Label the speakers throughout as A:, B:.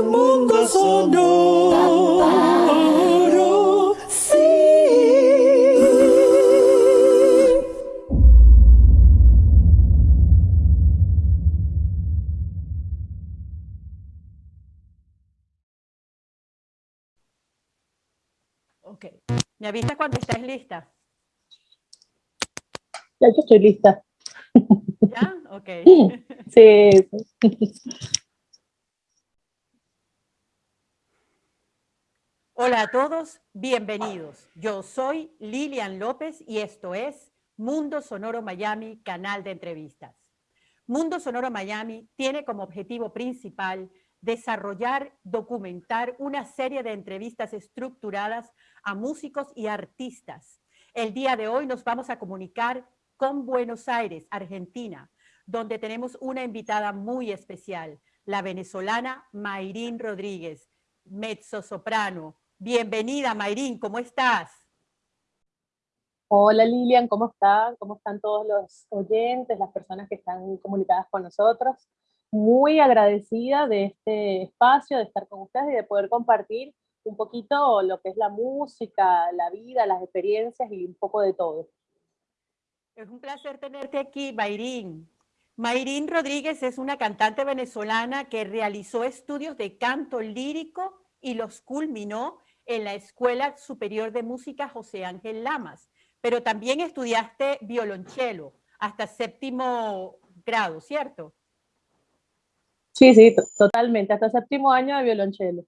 A: un mundo sonoro. Sí.
B: Ok. ¿Me avisas cuando estés lista?
C: Ya yo estoy lista.
B: ¿Ya? Ok.
C: Sí.
B: Hola a todos, bienvenidos. Yo soy Lilian López y esto es Mundo Sonoro Miami, canal de entrevistas. Mundo Sonoro Miami tiene como objetivo principal desarrollar, documentar una serie de entrevistas estructuradas a músicos y artistas. El día de hoy nos vamos a comunicar con Buenos Aires, Argentina, donde tenemos una invitada muy especial, la venezolana Mayrín Rodríguez, mezzo-soprano. Bienvenida, Mayrín, ¿cómo estás?
C: Hola Lilian, ¿cómo están? ¿Cómo están todos los oyentes, las personas que están comunicadas con nosotros? Muy agradecida de este espacio, de estar con ustedes y de poder compartir un poquito lo que es la música, la vida, las experiencias y un poco de todo.
B: Es un placer tenerte aquí, Mayrín. Mayrín Rodríguez es una cantante venezolana que realizó estudios de canto lírico y los culminó en la Escuela Superior de Música José Ángel Lamas, pero también estudiaste violonchelo hasta séptimo grado, ¿cierto?
C: Sí, sí, totalmente, hasta séptimo año de violonchelo.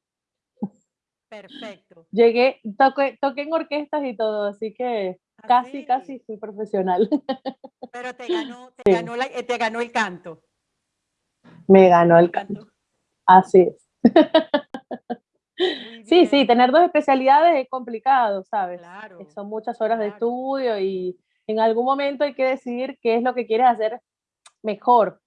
B: Perfecto.
C: Llegué, toqué, toqué en orquestas y todo, así que
B: ¿Ah,
C: casi, casi fui profesional.
B: Pero te ganó, te ganó, la- eh, te ganó el canto.
C: Me ganó el canto. Así es. Sí, sí, tener dos especialidades es complicado, ¿sabes?
B: Claro,
C: Son muchas horas de estudio y en algún momento hay que decidir qué es lo que quieres hacer mejor,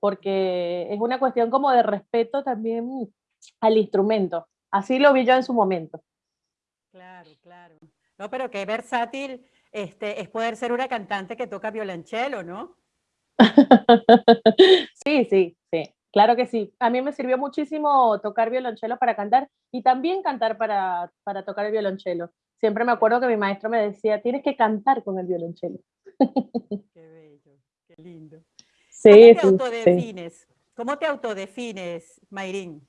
C: porque es una cuestión como de respeto también al instrumento. Así lo vi yo en su momento.
B: Claro, claro. No, pero qué versátil este, es poder ser una cantante que toca violonchelo, ¿no?
C: Sí, sí, sí, claro que sí. A mí me sirvió muchísimo tocar violonchelo para cantar y también cantar para, para tocar el violonchelo. Siempre me acuerdo que mi maestro me decía, tienes que cantar con el violonchelo.
B: Qué bello, qué lindo.
C: Sí,
B: ¿Cómo te
C: sí, sí.
B: autodefines? ¿Cómo te autodefines, Mayrín?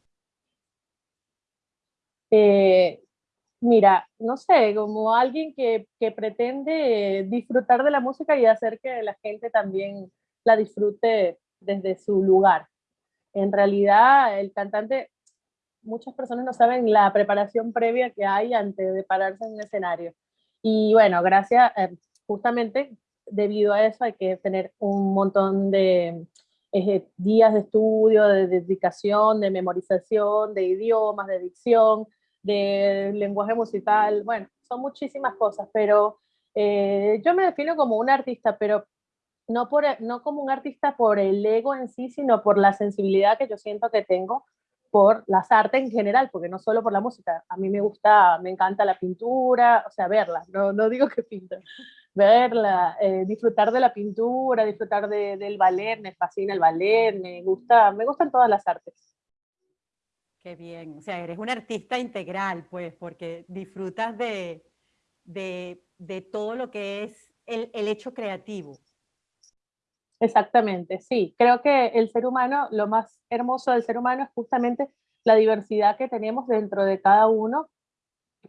C: Eh, mira, no sé, como alguien que, que pretende disfrutar de la música y hacer que la gente también la disfrute desde su lugar. En realidad, el cantante, muchas personas no saben la preparación previa que hay antes de pararse en un escenario. Y bueno, gracias, eh, justamente debido a eso hay que tener un montón de eh, días de estudio, de dedicación, de memorización, de idiomas, de dicción, de lenguaje musical, bueno, son muchísimas cosas, pero eh, yo me defino como un artista, pero no, por, no como un artista por el ego en sí, sino por la sensibilidad que yo siento que tengo por las artes en general, porque no solo por la música. A mí me gusta, me encanta la pintura, o sea, verla, no, no digo que pinta, verla, eh, disfrutar de la pintura, disfrutar de, del ballet, me fascina el ballet, me gusta, me gustan todas las artes.
B: Qué bien. O sea, eres un artista integral, pues, porque disfrutas de, de, de todo lo que es el, el hecho creativo.
C: Exactamente, sí. Creo que el ser humano, lo más hermoso del ser humano es justamente la diversidad que tenemos dentro de cada uno,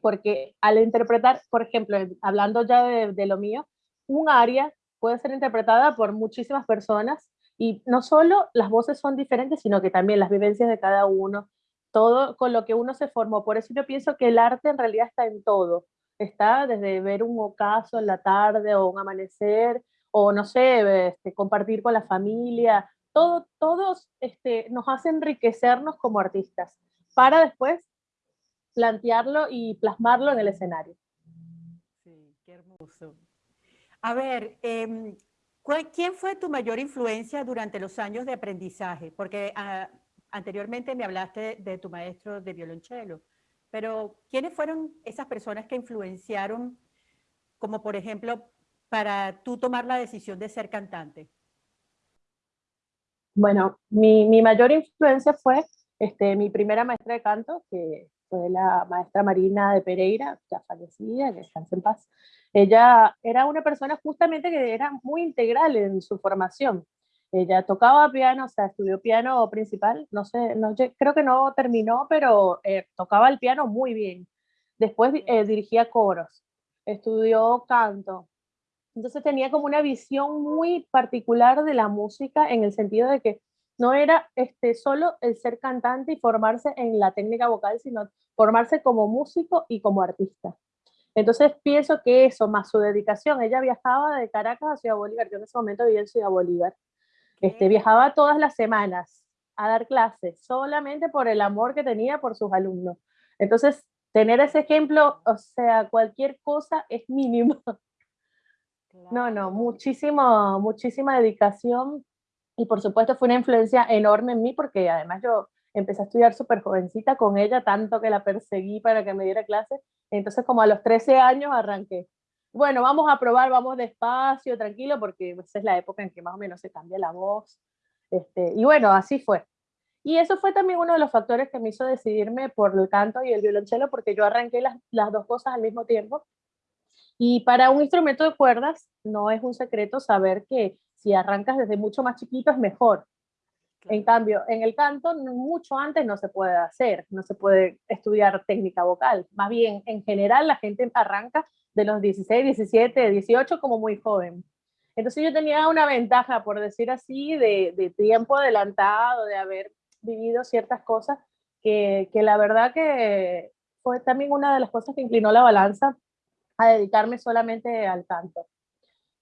C: porque al interpretar, por ejemplo, hablando ya de, lo mío, un área puede ser interpretada por muchísimas personas y no solo las voces son diferentes, sino que también las vivencias de cada uno, todo con lo que uno se formó. Por eso yo pienso que el arte en realidad está en todo. Está desde ver un ocaso en la tarde o un amanecer, o no sé, este, compartir con la familia, todo, todos este, nos hace enriquecernos como artistas para después plantearlo y plasmarlo en el escenario.
B: Sí, qué hermoso. A ver, eh, ¿quién fue tu mayor influencia durante los años de aprendizaje? Porque uh, anteriormente me hablaste de tu maestro de violonchelo, pero ¿quiénes fueron esas personas que influenciaron, como por ejemplo, para tú tomar la decisión de ser cantante?
C: Bueno, mi, mi mayor influencia fue Este, mi primera maestra de canto, que fue la maestra Marina de Pereira, ya fallecida, que descanse en paz, ella era una persona justamente que era muy integral en su formación. Ella tocaba piano, o sea, estudió piano principal, no sé, no, creo que no terminó, pero eh, tocaba el piano muy bien. Después eh, dirigía coros, estudió canto. Entonces tenía como una visión muy particular de la música en el sentido de que no era este, solo el ser cantante y formarse en la técnica vocal, sino formarse como músico y como artista. Entonces pienso que eso, más su dedicación, ella viajaba de Caracas a Ciudad Bolívar, yo en ese momento vivía en Ciudad Bolívar, este, viajaba todas las semanas a dar clases, solamente por el amor que tenía por sus alumnos. Entonces, tener ese ejemplo, o sea, cualquier cosa es mínimo. No, no, muchísimo, muchísima dedicación y por supuesto fue una influencia enorme en mí porque además yo empecé a estudiar súper jovencita con ella, tanto que la perseguí para que me diera clases. Entonces como a los 13 años arranqué. Bueno, vamos a probar, vamos despacio, tranquilo, porque esa es la época en que más o menos se cambia la voz. Este, y bueno, así fue. Y eso fue también uno de los factores que me hizo decidirme por el canto y el violonchelo, porque yo arranqué las, las dos cosas al mismo tiempo. Y para un instrumento de cuerdas, no es un secreto saber que si arrancas desde mucho más chiquito es mejor, en cambio, en el canto, mucho antes no se puede hacer, no se puede estudiar técnica vocal. Más bien, en general, la gente arranca de los 16, 17, 18 como muy joven. Entonces yo tenía una ventaja, por decir así, de, de tiempo adelantado, de haber vivido ciertas cosas, que, que, la verdad que fue también una de las cosas que inclinó la balanza a dedicarme solamente al canto.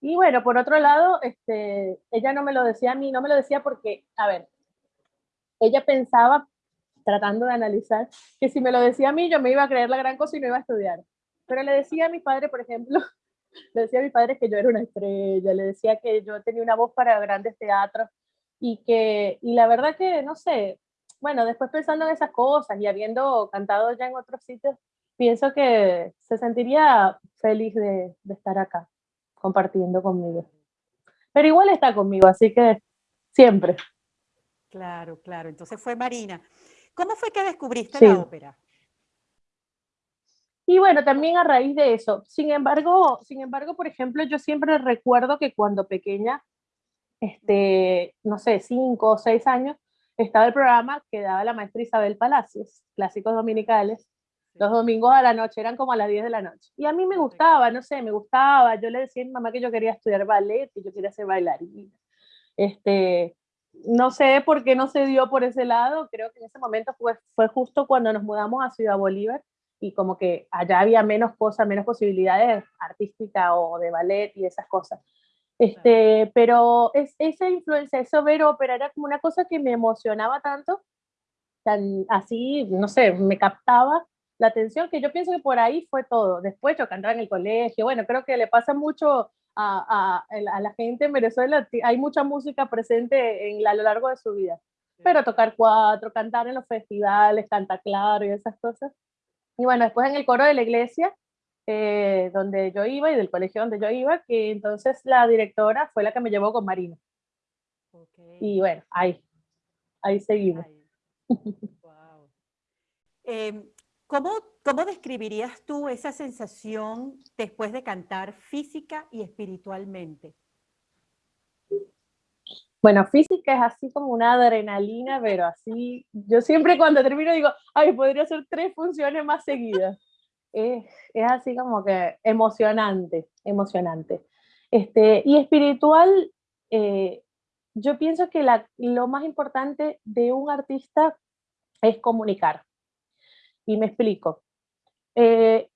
C: Y bueno, por otro lado, este, ella no me lo decía a mí, no me lo decía porque, a ver, ella pensaba, tratando de analizar, que si me lo decía a mí, yo me iba a creer la gran cosa y no iba a estudiar. Pero le decía a mi padre, por ejemplo, le decía a mi padre que yo era una estrella, le decía que yo tenía una voz para grandes teatros y que, y la verdad que, no sé, bueno, después pensando en esas cosas y habiendo cantado ya en otros sitios, pienso que se sentiría feliz de, de estar acá compartiendo conmigo. Pero igual está conmigo, así que siempre.
B: Claro, claro. Entonces fue Marina. ¿Cómo fue que descubriste la ópera?
C: Y bueno, también a raíz de eso. Sin embargo, sin embargo, por ejemplo, yo siempre recuerdo que cuando pequeña, este, no sé, cinco o seis años, estaba el programa que daba la maestra Isabel Palacios, clásicos dominicales, los domingos a la noche, eran como a las 10 de la noche. Y a mí me gustaba, no sé, me gustaba. Yo le decía a mi mamá que yo quería estudiar ballet y yo quería ser bailarina. Este, no sé por qué no se dio por ese lado. Creo que en ese momento fue, fue justo cuando nos mudamos a Ciudad Bolívar y como que allá había menos cosas, menos posibilidades artísticas o de ballet y esas cosas. Este, pero es, esa influencia, eso ver ópera era como una cosa que me emocionaba tanto, tan así, no sé, me captaba la atención, que yo pienso que por ahí fue todo. Después en el colegio, bueno, creo que le pasa mucho a, a, la gente en Venezuela, hay mucha música presente en, a lo largo de su vida. Pero tocar cuatro, cantar en los festivales, cantar claro y esas cosas. Y bueno, después en el coro de la iglesia, eh, donde yo iba y del colegio donde yo iba, que entonces la directora fue la que me llevó con Marina. Y bueno, ahí, ahí seguimos.
B: Wow. Em, ¿Cómo, ¿Cómo describirías tú esa sensación después de cantar física y espiritualmente?
C: Bueno, física es así como una adrenalina, pero así, yo siempre cuando termino digo, ay, podría hacer tres funciones más seguidas. Es, es así como que emocionante, emocionante. Este, y espiritual, eh, yo pienso que lo más importante de un artista es comunicar. Y me explico. Eh,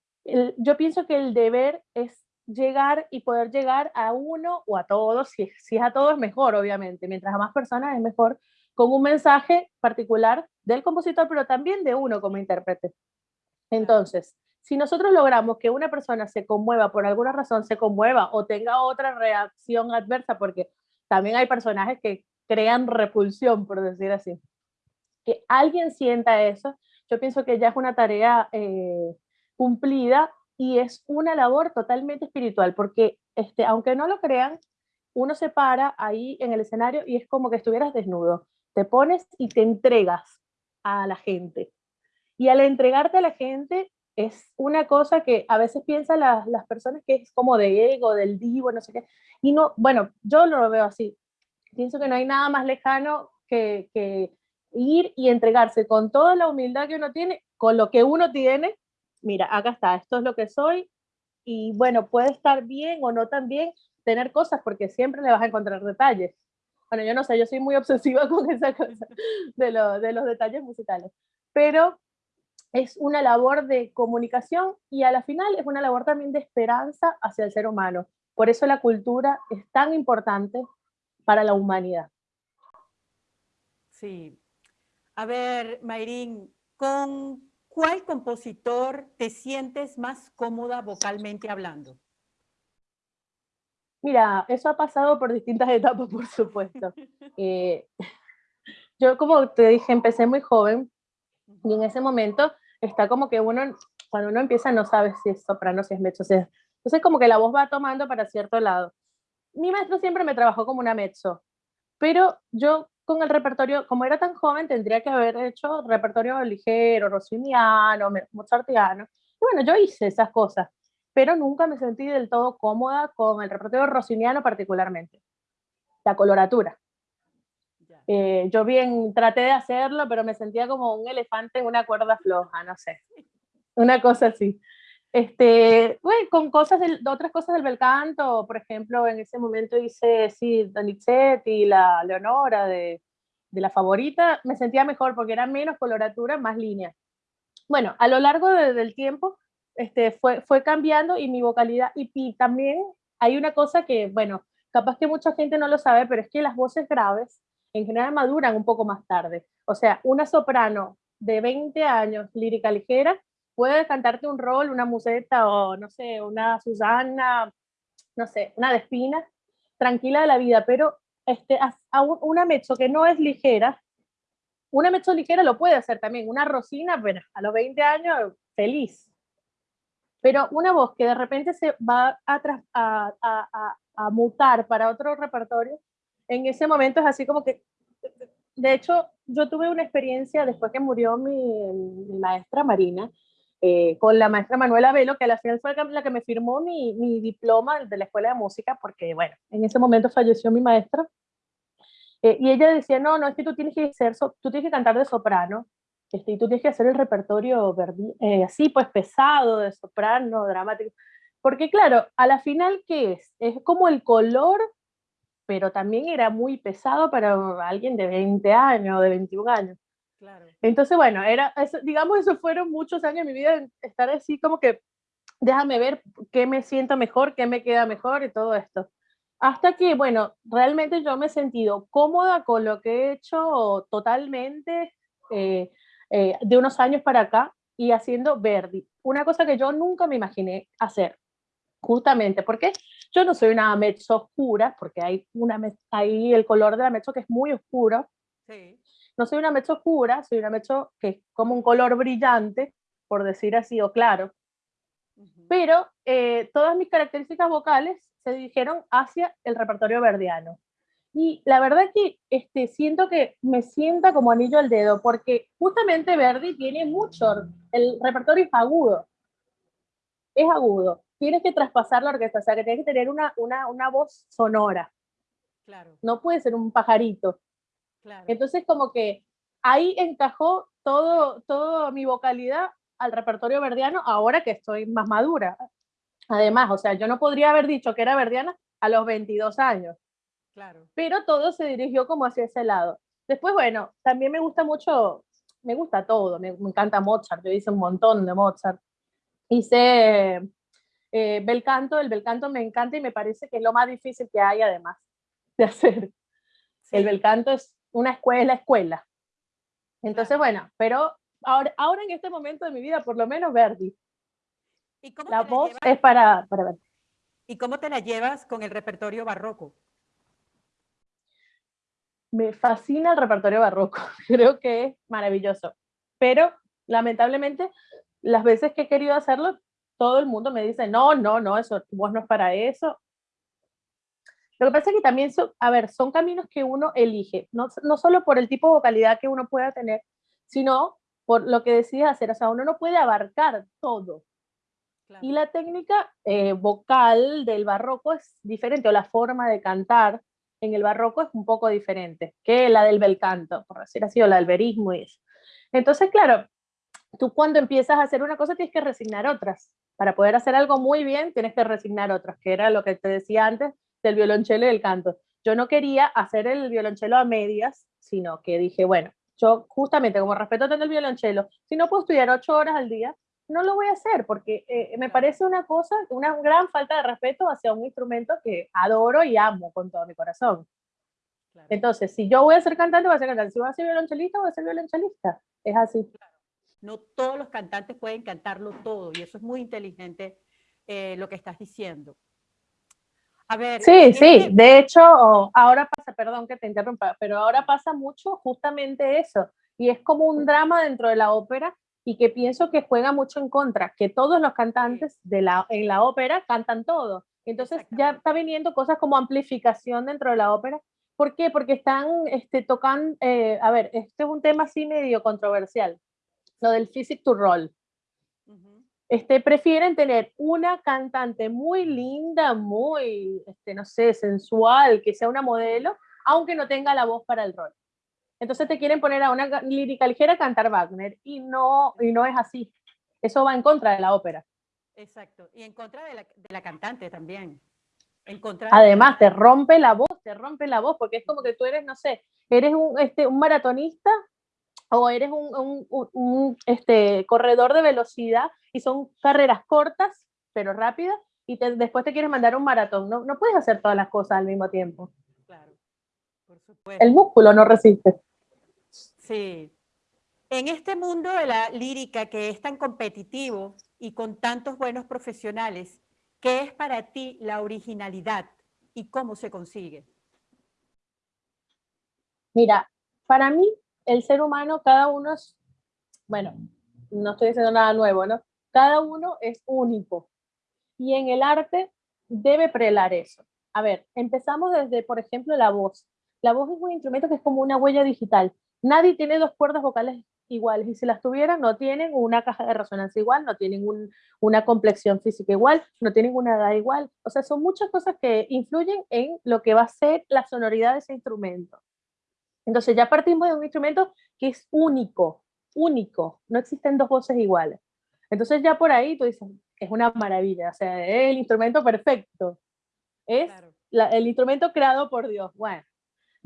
C: yo pienso que el deber es llegar y poder llegar a uno o a todos, si, si es a todos mejor, obviamente, mientras a más personas es mejor, con un mensaje particular del compositor, pero también de uno como intérprete. Entonces, si nosotros logramos que una persona se conmueva por alguna razón, se conmueva o tenga otra reacción adversa, porque también hay personajes que crean repulsión, por decir así, que alguien sienta eso, yo pienso que ya es una tarea eh, cumplida y es una labor totalmente espiritual, porque este, aunque no lo crean, uno se para ahí en el escenario y es como que estuvieras desnudo. Te pones y te entregas a la gente. Y al entregarte a la gente es una cosa que a veces piensan las, las personas que es como de ego, del divo, no sé qué. Y no, bueno, yo lo veo así. Pienso que no hay nada más lejano que, que ir y entregarse con toda la humildad que uno tiene, con lo que uno tiene. Mira, acá está, esto es lo que soy. Y bueno, puede estar bien o no tan bien tener cosas porque siempre le vas a encontrar detalles. Bueno, yo no sé, yo soy muy obsesiva con esa cosa de, lo, de los detalles musicales. Pero es una labor de comunicación y a la final es una labor también de esperanza hacia el ser humano. Por eso la cultura es tan importante para la humanidad.
B: Sí. A ver, Mayrín, ¿con cuál compositor te sientes más cómoda vocalmente hablando?
C: Mira, eso ha pasado por distintas etapas, por supuesto. Eh, yo, como te dije, empecé muy joven y en ese momento está como que uno, cuando uno empieza, no sabe si es soprano, si es mezzo, si es... Entonces como que la voz va tomando para cierto lado. Mi maestro siempre me trabajó como una mezzo, pero yo con el repertorio, como era tan joven, tendría que haber hecho repertorio ligero, rossiniano, mozartiano. Y bueno, yo hice esas cosas, pero nunca me sentí del todo cómoda con el repertorio rossiniano particularmente. La coloratura. Eh, yo bien traté de hacerlo, pero me sentía como un elefante en una cuerda floja, no sé. Una cosa así. Este, bueno, con cosas de, otras cosas del bel canto, por ejemplo, en ese momento hice, sí, Donizetti, la Leonora de, de, la favorita, me sentía mejor porque era menos coloratura, más línea. Bueno, a lo largo del tiempo este, fue, fue cambiando y mi vocalidad, y, y también hay una cosa que, bueno, capaz que mucha gente no lo sabe, pero es que las voces graves en general maduran un poco más tarde. O sea, una soprano de 20 años, lírica ligera, puede cantarte un rol, una museta o no sé, una Susana, no sé, una Despina, tranquila de la vida, pero este, a una mezzo que no es ligera, una mezzo ligera lo puede hacer también, una Rosina, pero a los 20 años, feliz. Pero una voz que de repente se va a, a, a, a mutar para otro repertorio, en ese momento es así como que, de hecho, yo tuve una experiencia después que murió mi, maestra Marina, eh, con la maestra Manuela Velo, que al final fue la que me firmó mi, mi, diploma de la Escuela de Música, porque, bueno, en ese momento falleció mi maestra. Eh, y ella decía, no, no, es que tú tienes que, ser, tú tienes que cantar de soprano, este, y tú tienes que hacer el repertorio eh, así, pues pesado, de soprano, dramático. Porque claro, a la final, ¿qué es? Es como el color pero también era muy pesado para alguien de 20 años, de 21 años. Claro. Entonces, bueno, era, digamos, eso fueron muchos años de mi vida, estar así como que, déjame ver qué me siento mejor, qué me queda mejor y todo esto. Hasta que, bueno, realmente yo me he sentido cómoda con lo que he hecho totalmente eh, eh, de unos años para acá y haciendo Verdi. Una cosa que yo nunca me imaginé hacer, justamente porque yo no soy una mezzo oscura, porque hay, una, hay el color de la mezzo que es muy oscuro. Sí. No soy una mezzo oscura, soy una mezzo que es como un color brillante, por decir así, o claro. Pero eh, todas mis características vocales se dirigieron hacia el repertorio verdiano. Y la verdad que este, siento que me sienta como anillo al dedo, porque justamente Verdi tiene mucho, el repertorio es agudo, es agudo tienes que traspasar la orquesta, o sea, que tienes que tener una, una, una voz sonora. Claro. No puede ser un pajarito. Claro. Entonces, como que ahí encajó todo, todo mi vocalidad al repertorio verdiano ahora que estoy más madura. Además, o sea, yo no podría haber dicho que era verdiana a los 22 años. Claro. Pero todo se dirigió como hacia ese lado. Después, bueno, también me gusta mucho, me gusta todo, me, me encanta Mozart, yo hice un montón de Mozart. Hice eh, bel canto, el bel canto me encanta y me parece que es lo más difícil que hay además de hacer. El bel canto es una escuela, escuela. Entonces, bueno, pero ahora, ahora en este momento de mi vida, por lo menos Verdi. ¿Y cómo la voz es para, para Verdi.
B: ¿Y cómo te la llevas con el repertorio barroco?
C: Me fascina el repertorio barroco, creo que es maravilloso, pero lamentablemente las veces que he querido hacerlo todo el mundo me dice, no, no, no, eso, vos no es para eso. Lo que pasa es que también, son, a ver, son caminos que uno elige, no, no solo por el tipo de vocalidad que uno pueda tener, sino por lo que decides hacer. O sea, uno no puede abarcar todo. Y la técnica eh, vocal del barroco es diferente, o la forma de cantar en el barroco es un poco diferente que la del bel canto, por decir así, o la del verismo y eso. Entonces, claro, tú cuando empiezas a hacer una cosa tienes que resignar otras. Para poder hacer algo muy bien tienes que resignar otras, que era lo que te decía antes del violonchelo y el canto. Yo no quería hacer el violonchelo a medias, sino que dije, bueno, yo justamente como respeto tanto el violonchelo, si no puedo estudiar ocho horas al día, no lo voy a hacer porque eh, me parece una cosa, una gran falta de respeto hacia un instrumento que adoro y amo con todo mi corazón. Entonces, si yo voy a ser cantante, voy a ser cantante. Si voy a ser violonchelista, voy a ser violonchelista. Es así.
B: No todos los cantantes pueden cantarlo todo y eso es muy inteligente eh, lo que estás diciendo.
C: A ver. Sí, sí. De hecho, ahora pasa, perdón que te interrumpa, pero ahora pasa mucho justamente eso. Y es como un drama dentro de la ópera y que pienso que juega mucho en contra, que todos los cantantes de la, en la ópera cantan todo. Entonces ya está viniendo cosas como amplificación dentro de la ópera. ¿Por qué? Porque están este, tocando, eh, a ver, este es un tema así medio controversial, lo del physic to roll. Este, prefieren tener una cantante muy linda, muy, este, no sé, sensual, que sea una modelo, aunque no tenga la voz para el rol. Entonces te quieren poner a una lírica ligera a cantar Wagner y no, y no es así. Eso va en contra de la ópera.
B: Exacto, y en contra de la, de la cantante también. En contra
C: Además, te rompe la voz, te rompe la voz, porque es como que tú eres, no sé, eres un, este, un maratonista o eres un, un, un, este, corredor de velocidad y son carreras cortas, pero rápidas, y después te quieres mandar un maratón. No, no puedes hacer todas las cosas al mismo tiempo. Claro, por supuesto. El músculo no resiste.
B: Sí. En este mundo de la lírica que es tan competitivo y con tantos buenos profesionales, ¿qué es para ti la originalidad y cómo se consigue?
C: Mira, para mí el ser humano, cada uno es, bueno, no estoy diciendo nada nuevo, ¿no? Cada uno es único. Y en el arte debe prelar eso. A ver, empezamos desde, por ejemplo, la voz. La voz es un instrumento que es como una huella digital. Nadie tiene dos cuerdas vocales iguales y si las tuvieran no tienen una caja de resonancia igual, no tienen una complexión física igual, no tienen una edad igual. O sea, son muchas cosas que influyen en lo que va a ser la sonoridad de ese instrumento. Entonces ya partimos de un instrumento que es único, único, no existen dos voces iguales. Entonces ya por ahí tú dices, es una maravilla, o sea, es el instrumento perfecto, es el instrumento creado por Dios. Bueno,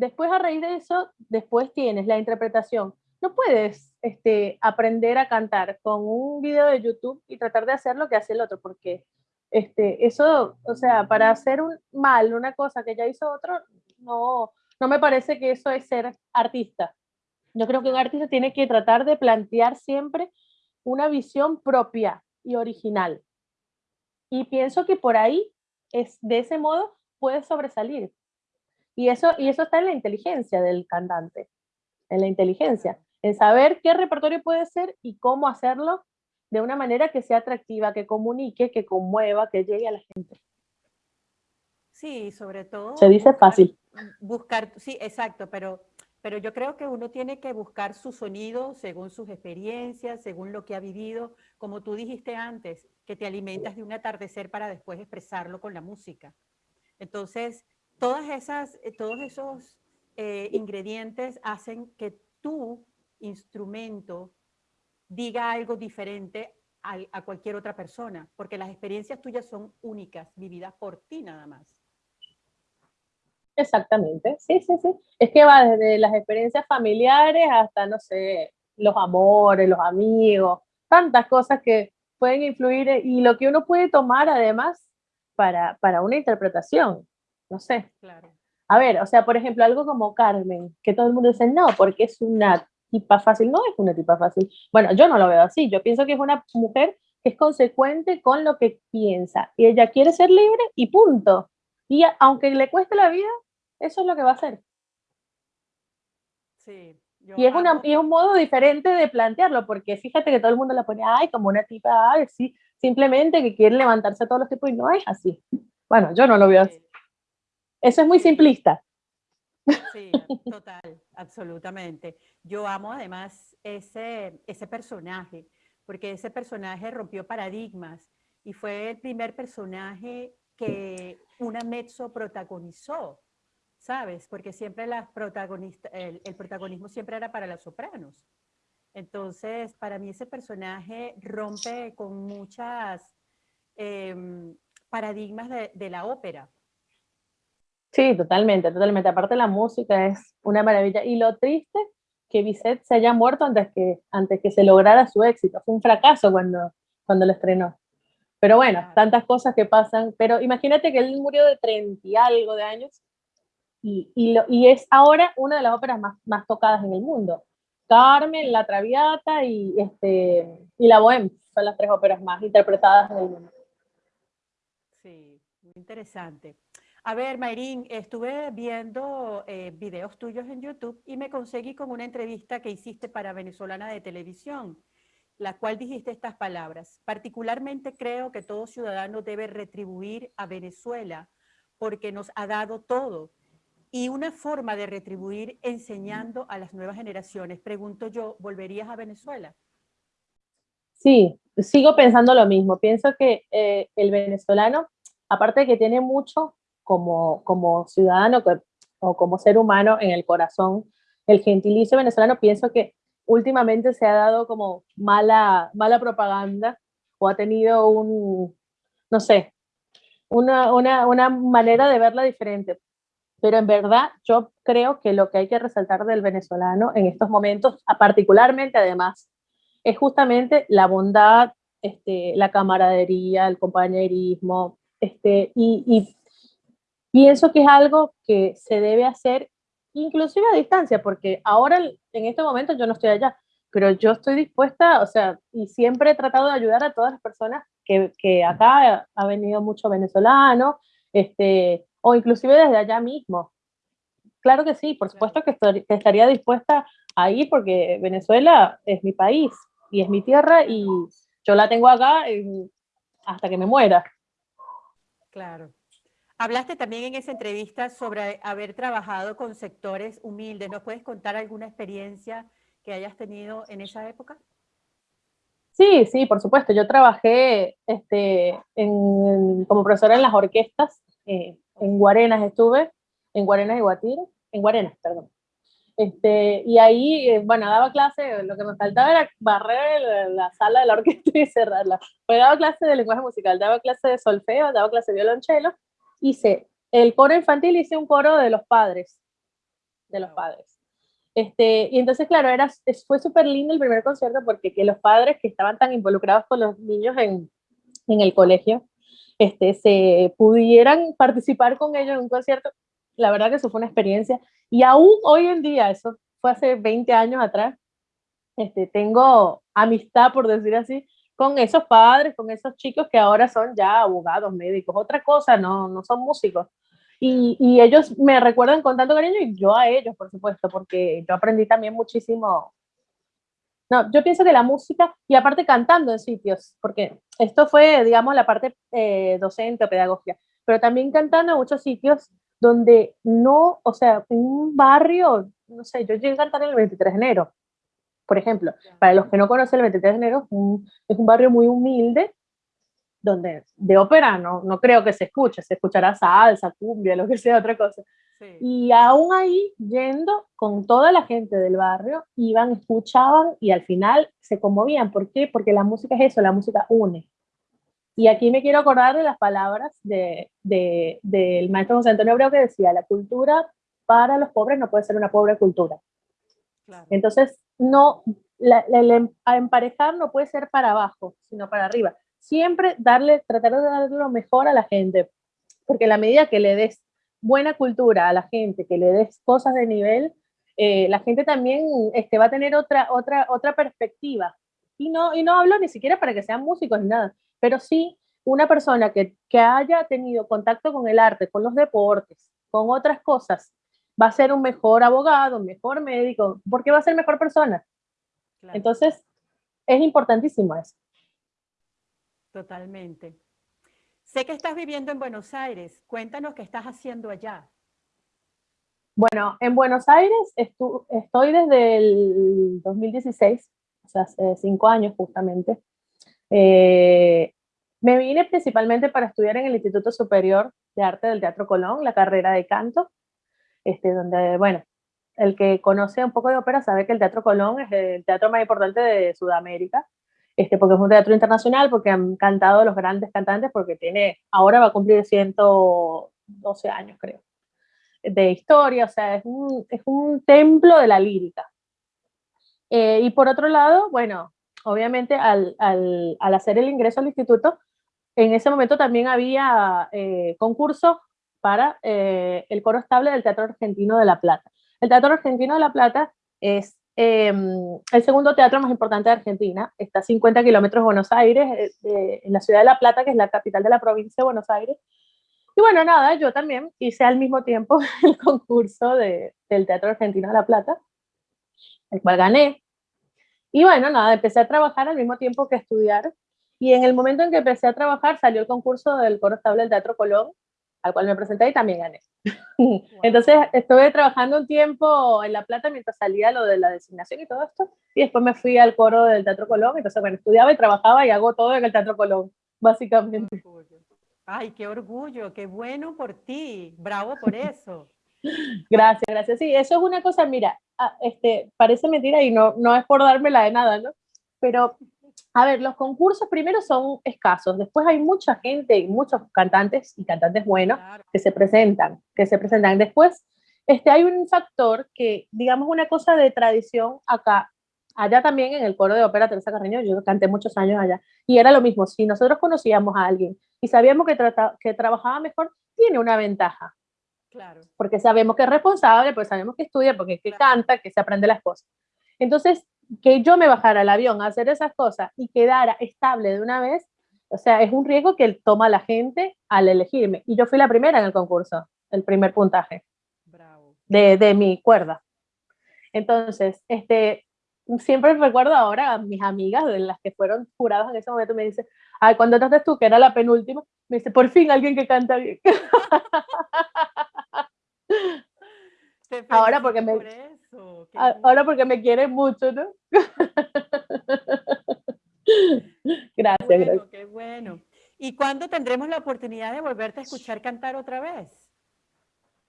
C: Después, a raíz de eso, después tienes la interpretación. No puedes este, aprender a cantar con un video de YouTube y tratar de hacer lo que hace el otro, porque este, eso, o sea, para hacer un mal una cosa que ya hizo otro, no, no me parece que eso es ser artista. Yo creo que un artista tiene que tratar de plantear siempre una visión propia y original. Y pienso que por ahí, es, de ese modo, puede sobresalir. Y eso, y eso está en la inteligencia del cantante, en la inteligencia, en saber qué repertorio puede ser y cómo hacerlo de una manera que sea atractiva, que comunique, que conmueva, que llegue a la gente.
B: Sí, sobre todo.
C: Se dice fácil.
B: Buscar, sí, exacto, pero, pero yo creo que uno tiene que buscar su sonido según sus experiencias, según lo que ha vivido, como tú dijiste antes, que te alimentas de un atardecer para después expresarlo con la música. Entonces, todas esas, eh, todos esos eh, ingredientes hacen que tu instrumento diga algo diferente a, a, cualquier otra persona, porque las experiencias tuyas son únicas, vividas por ti nada más.
C: Exactamente, sí, sí, sí. Es que va desde las experiencias familiares hasta, no sé, los amores, los amigos, tantas cosas que pueden influir eh, y lo que uno puede tomar además para, para una interpretación no sé. Claro. A ver, o sea, por ejemplo, algo como Carmen, que todo el mundo dice, no, porque es una tipa fácil. No es una tipa fácil. Bueno, yo no lo veo así. Yo pienso que es una mujer que es consecuente con lo que piensa. Y ella quiere ser libre y punto. Y aunque le cueste la vida, eso es lo que va a hacer. Sí. y, es una, y es un modo diferente de plantearlo, porque fíjate que todo el mundo la pone, ay, como una tipa, ay, sí, simplemente que quiere levantarse a todos los tipos y no es así. Bueno, yo no lo veo así. Eso es muy simplista.
B: Sí, total, absolutamente. Yo amo además ese, ese personaje, porque ese personaje rompió paradigmas y fue el primer personaje que una mezzo protagonizó, ¿sabes? Porque siempre las protagonistas, el, el protagonismo siempre era para las sopranos. Entonces, para mí ese personaje rompe con muchas em, paradigmas de, de la ópera.
C: Sí, totalmente, totalmente. Aparte la música es una maravilla. Y lo triste que Bizet se haya muerto antes que, antes que se lograra su éxito. Fue un fracaso cuando, cuando lo estrenó. Pero bueno, tantas cosas que pasan. Pero imagínate que él murió de 30 y algo de años y, y, lo, y es ahora una de las óperas más, más tocadas en el mundo. Carmen, La Traviata y, este, y La Bohème son las tres óperas más interpretadas en el mundo.
B: Sí, muy interesante. A ver, Mayrín, estuve viendo eh, videos tuyos en YouTube y me conseguí con una entrevista que hiciste para Venezolana de Televisión, la cual dijiste estas palabras. Particularmente creo que todo ciudadano debe retribuir a Venezuela porque nos ha dado todo. Y una forma de retribuir enseñando a las nuevas generaciones. Pregunto yo, ¿volverías a Venezuela?
C: Sí, sigo pensando lo mismo. Pienso que eh, el venezolano, aparte de que tiene mucho como, como ciudadano que- o como ser humano en el corazón, el gentilicio venezolano, pienso que últimamente se ha dado como mala, mala propaganda o ha tenido un, no sé, una, una, una manera de verla diferente. Pero en verdad yo creo que lo que hay que resaltar del venezolano en estos momentos, particularmente además, es justamente la bondad, este, la camaradería, el compañerismo, este, y, y pienso que es algo que se debe hacer inclusive a distancia, porque ahora en este momento yo no estoy allá, pero yo estoy dispuesta, o sea, y siempre he tratado de ayudar a todas las personas que, que acá ha venido mucho venezolano, este, o inclusive desde allá mismo. Claro que sí, por supuesto que, estaría dispuesta a ir porque Venezuela es mi país y es mi tierra y yo la tengo acá en- hasta que me muera.
B: Claro. Hablaste también en esa entrevista sobre haber trabajado con sectores humildes. ¿Nos puedes contar alguna experiencia que hayas tenido en esa época?
C: Sí, sí, por supuesto. Yo trabajé este, en- como profesora en las orquestas, eh, en Guarenas estuve, en Guarenas y Guatire, en Guarenas, perdón. Este, y ahí, eh, bueno, daba clase, lo que me faltaba era barrer la, la sala de la orquesta y cerrarla. Pues daba clase de lenguaje musical, daba clase de solfeo, daba clase de violonchelo, hice el coro infantil, hice un coro de los padres, de los padres. Este, y entonces, claro, era, fue súper lindo el primer concierto porque que los padres que estaban tan involucrados con los niños en, en el colegio, este, se pudieran participar con ellos en un concierto, la verdad que eso fue una experiencia. Y aún hoy en día, eso fue hace 20 años atrás, este, tengo amistad, por decir así, con esos padres, con esos chicos que ahora son ya abogados, médicos, otra cosa, no, no son músicos. Y, y ellos me recuerdan con tanto cariño y yo a ellos, por supuesto, porque yo aprendí también muchísimo. No, yo pienso que la música, y aparte cantando en sitios, porque esto fue, digamos, la parte eh, docente o pedagógica, pero también cantando en muchos sitios donde no, o sea, en un barrio, no sé, yo llegué a cantar el 23 de enero, por ejemplo. Para los que no conocen, el 23 de enero es un, es un barrio muy humilde, donde de ópera no, no creo que se escuche, se escuchará salsa, cumbia, lo que sea, otra cosa.
B: Sí.
C: Y aún ahí, yendo con toda la gente del barrio, iban, escuchaban y al final se conmovían. ¿Por qué? Porque la música es eso, la música une. Y aquí me quiero acordar de las palabras de, de, del maestro José Antonio Abreu que decía, la cultura para los pobres no puede ser una pobre cultura.
B: Claro.
C: Entonces, no, la, la, el em- a emparejar no puede ser para abajo, sino para arriba. Siempre darle, tratar de darle lo mejor a la gente, porque la medida que le des buena cultura a la gente, que le des cosas de nivel, eh, la gente también este, va a tener otra, otra, otra perspectiva. Y no, y no hablo ni siquiera para que sean músicos ni nada, pero sí una persona que, que haya tenido contacto con el arte, con los deportes, con otras cosas, va a ser un mejor abogado, un mejor médico, porque va a ser mejor persona.
B: claro,
C: Entonces, es importantísimo eso.
B: Totalmente. Sé que estás viviendo en Buenos Aires. Cuéntanos qué estás haciendo allá.
C: Bueno, en Buenos Aires estoy desde el 2016, o sea, hace cinco años justamente. Eh, me vine principalmente para estudiar en el Instituto Superior de Arte del Teatro Colón, la carrera de canto, este, donde, bueno, el que conoce un poco de ópera sabe que el Teatro Colón es el teatro más importante de Sudamérica, este, porque es un teatro internacional, porque han cantado los grandes cantantes, porque tiene, ahora va a cumplir 112 años, creo, de historia, o sea, es un, es un templo de la lírica. Eh, y por otro lado, bueno, obviamente al, al, al, hacer el ingreso al instituto, en ese momento también había eh, concursos para eh, el coro estable del Teatro Argentino de La Plata. El Teatro Argentino de La Plata es em, el segundo teatro más importante de Argentina, está a 50 kilómetros de Buenos Aires, eh, en la ciudad de La Plata, que es la capital de la provincia de Buenos Aires. Y bueno, nada, yo también hice al mismo tiempo el concurso de, del Teatro Argentino de La Plata, el cual gané. Y bueno, nada, empecé a trabajar al mismo tiempo que estudiar. Y en el momento en que empecé a trabajar, salió el concurso del coro estable del Teatro Colón, al cual me presenté y también gané. Entonces estuve trabajando un tiempo en La Plata mientras salía lo de la designación y todo esto, y después me fui al coro del Teatro Colón, entonces bueno, estudiaba y trabajaba y hago todo en el Teatro Colón, básicamente.
B: Ay, qué orgullo, qué bueno por ti, bravo por eso.
C: gracias, gracias. Sí, eso es una cosa, mira, ah, este, parece mentira y no, no es por dármela de nada, ¿no? Pero a ver, los concursos primero son escasos, después hay mucha gente y muchos cantantes y cantantes buenos que se presentan, que se presentan. Después este, hay un factor que, digamos, una cosa de tradición acá, allá también en el coro de ópera Teresa Carreño, yo canté muchos años allá, y era lo mismo, si nosotros conocíamos a alguien y sabíamos que, que trabajaba mejor, tiene una ventaja. Claro. Porque sabemos que es responsable, pues sabemos que estudia, porque que canta, que se aprende las cosas. Entonces, que yo me bajara al avión a hacer esas cosas y quedara estable de una vez, o sea, es un riesgo que toma la gente al elegirme. Y yo fui la primera en el concurso, el primer puntaje De, de mi cuerda. Entonces, este, siempre recuerdo ahora a mis amigas, de las que fueron juradas en ese momento, me dice, ay, cuando entraste tú, que era la penúltima, me dice, por fin alguien que canta bien. ahora porque me ahora porque me quiere mucho, ¿no? gracias,
B: bueno,
C: gracias.
B: Qué bueno. ¿Y cuándo tendremos la oportunidad de volverte a escuchar cantar otra vez?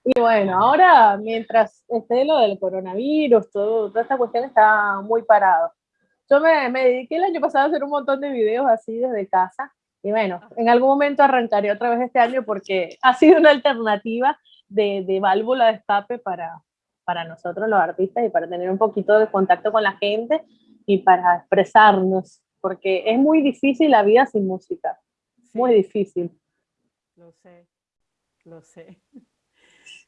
C: Y bueno, ahora mientras esté lo del coronavirus, todo, toda esta cuestión está muy parado. Yo me, me dediqué el año pasado a hacer un montón de videos así desde casa y bueno, en algún momento arrancaré otra vez este año porque ha sido una alternativa de, de válvula de escape para, para nosotros los artistas y para tener un poquito de contacto con la gente y para expresarnos, porque es muy difícil la vida sin música, muy difícil.
B: Lo sé, lo sé.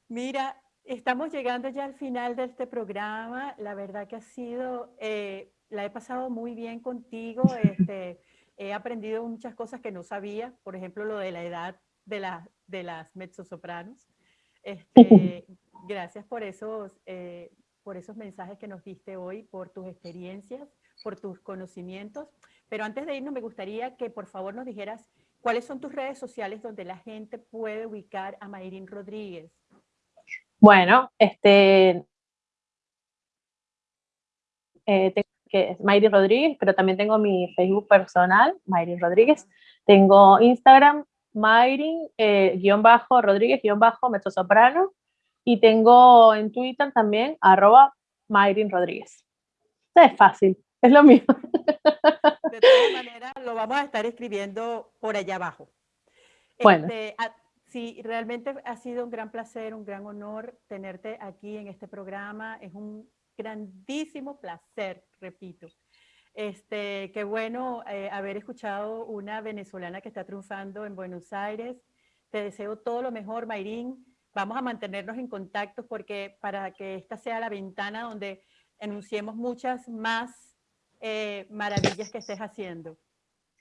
B: Mira, estamos llegando ya al final de este programa, la verdad que ha sido, eh, la he pasado muy bien contigo, este, he aprendido muchas cosas que no sabía, por ejemplo, lo de la edad de, la, de las mezzosopranos. Este, gracias por esos, eh, por esos mensajes que nos diste hoy, por tus experiencias, por tus conocimientos. Pero antes de irnos, me gustaría que por favor nos dijeras cuáles son tus redes sociales donde la gente puede ubicar a Mayrin Rodríguez.
C: Bueno, este, eh, tengo que es Mayrin Rodríguez, pero también tengo mi Facebook personal, Mayrin Rodríguez. Tengo Instagram, Mayrin, eh, guion bajo, Rodríguez, guion bajo. Y tengo en Twitter también, arroba Mayrin Rodríguez. es fácil, es lo mismo.
B: De todas maneras, lo vamos a estar escribiendo por allá abajo.
C: Bueno.
B: Este, sí, realmente ha sido un gran placer, un gran honor tenerte aquí en este programa. Es un grandísimo placer, repito. Este, qué bueno eh, haber escuchado una venezolana que está triunfando en Buenos Aires. Te deseo todo lo mejor, Mayrín. Vamos a mantenernos en contacto porque para que esta sea la ventana donde anunciemos muchas más eh, maravillas que estés haciendo.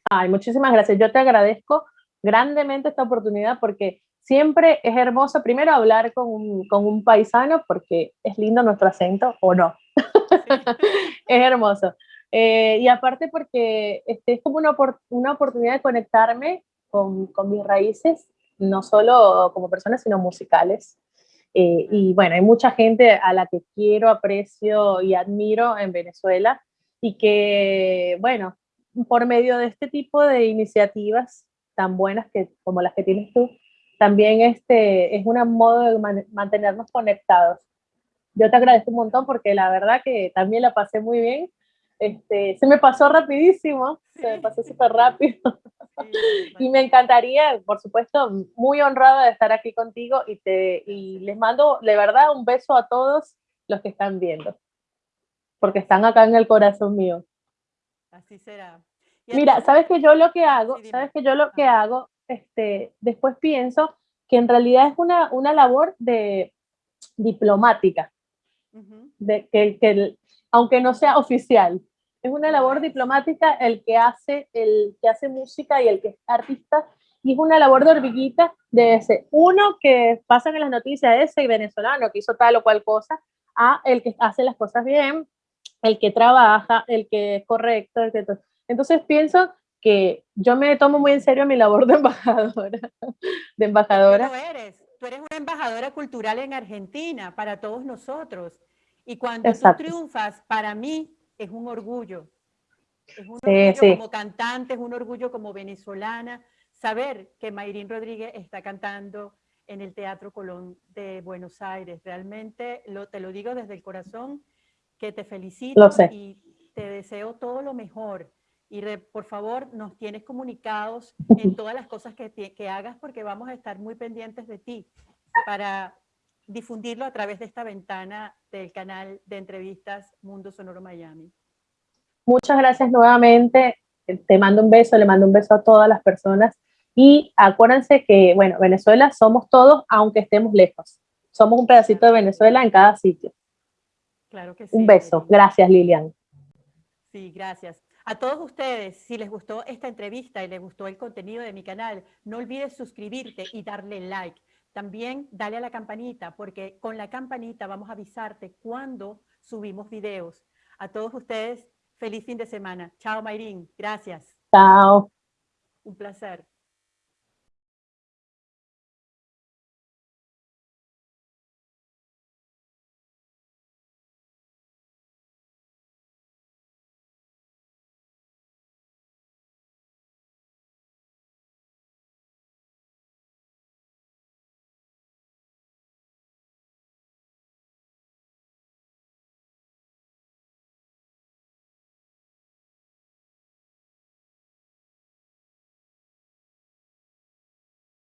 C: Ay, muchísimas gracias. Yo te agradezco grandemente esta oportunidad porque siempre es hermoso primero hablar con un, con un paisano porque es lindo nuestro acento o no. es hermoso. Eh, y aparte porque este, es como una, una oportunidad de conectarme con, con, mis raíces, no solo como persona, sino musicales. Eh, y bueno, hay mucha gente a la que quiero, aprecio y admiro en Venezuela y que, bueno, por medio de este tipo de iniciativas tan buenas que, como las que tienes tú, también este, es un modo de mantenernos conectados. Yo te agradezco un montón porque la verdad que también la pasé muy bien. Este, se me pasó rapidísimo, se me pasó súper rápido. Y me encantaría, por supuesto, muy honrada de estar aquí contigo y, te, y les mando de verdad un beso a todos los que están viendo, porque están acá en el corazón mío.
B: Así será.
C: Mira, sabes que yo lo que hago, sabes que yo lo que hago, este, después pienso que en realidad es una, una labor de diplomática, de, que, que, aunque no sea oficial, es una labor diplomática el que hace, el que hace música y el que es artista, y es una labor de hormiguita de ese, uno que pasa en las noticias, ese venezolano que hizo tal o cual cosa, a el que hace las cosas bien, el que trabaja, el que es correcto, el que... Entonces pienso que yo me tomo muy en serio mi labor de embajadora. De embajadora.
B: Tú eres, tú eres una embajadora cultural en Argentina para todos nosotros. Y cuando tú triunfas, para mí es un orgullo. Es un orgullo como cantante, es un orgullo como venezolana. Saber que Mayrín Rodríguez está cantando en el Teatro Colón de Buenos Aires. Realmente lo, te lo digo desde el corazón, que te felicito y te deseo todo lo mejor y por favor nos tienes comunicados en todas las cosas que, que hagas porque vamos a estar muy pendientes de ti para difundirlo a través de esta ventana del canal de entrevistas Mundo Sonoro Miami.
C: Muchas gracias nuevamente. Te mando un beso, le mando un beso a todas las personas. Y acuérdense que, bueno, Venezuela somos todos, aunque estemos lejos. Somos un pedacito de Venezuela en cada sitio.
B: Claro que sí.
C: Un beso. Gracias, Lilian.
B: Sí, gracias. A todos ustedes, si les gustó esta entrevista y les gustó el contenido de mi canal, no olvides suscribirte y darle like. También dale a la campanita, porque con la campanita vamos a avisarte cuando subimos videos. A todos ustedes, feliz fin de semana. Chao, Mayrín. Gracias.
C: Chao.
B: Un placer.